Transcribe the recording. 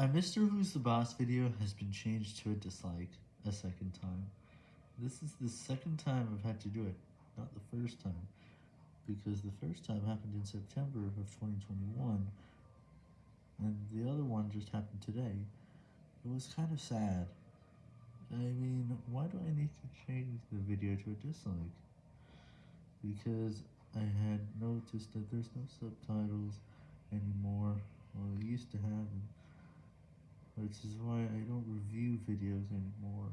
A Mr. Who's the Boss video has been changed to a dislike a second time. This is the second time I've had to do it, not the first time, because the first time happened in September of 2021, and the other one just happened today. It was kind of sad. I mean, why do I need to change the video to a dislike? Because I had noticed that there's no subtitles anymore, well I used to have them, which is why I don't review videos anymore.